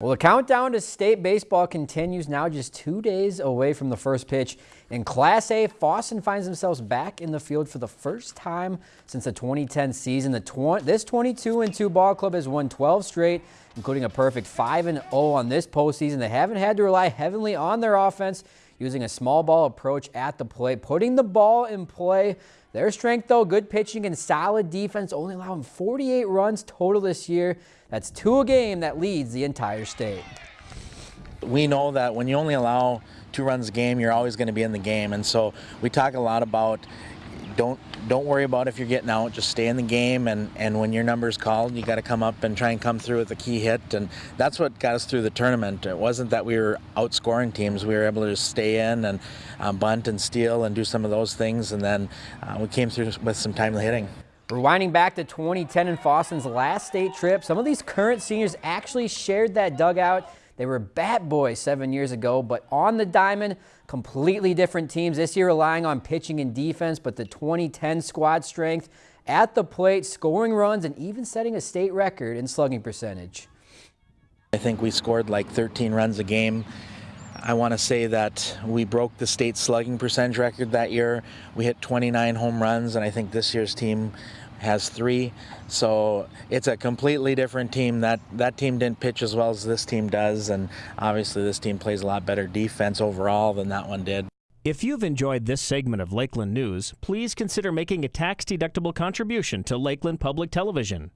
Well, the countdown to state baseball continues now just two days away from the first pitch. In Class A, Fosston finds themselves back in the field for the first time since the 2010 season. The tw this 22-2 ball club has won 12 straight, including a perfect 5-0 on this postseason. They haven't had to rely heavily on their offense, using a small ball approach at the plate, putting the ball in play. Their strength, though, good pitching and solid defense, only allowing 48 runs total this year. That's two a game that leads the entire state. We know that when you only allow two runs a game, you're always going to be in the game. And so we talk a lot about don't don't worry about if you're getting out. Just stay in the game, and and when your number's called, you got to come up and try and come through with a key hit, and that's what got us through the tournament. It wasn't that we were outscoring teams; we were able to stay in and um, bunt and steal and do some of those things, and then uh, we came through with some timely hitting. Rewinding back to 2010 and Fosston's last state trip, some of these current seniors actually shared that dugout they were bat boys seven years ago, but on the diamond, completely different teams. This year relying on pitching and defense, but the 2010 squad strength at the plate, scoring runs, and even setting a state record in slugging percentage. I think we scored like 13 runs a game. I want to say that we broke the state slugging percentage record that year. We hit 29 home runs, and I think this year's team has three. So it's a completely different team. That that team didn't pitch as well as this team does, and obviously this team plays a lot better defense overall than that one did. If you've enjoyed this segment of Lakeland News, please consider making a tax-deductible contribution to Lakeland Public Television.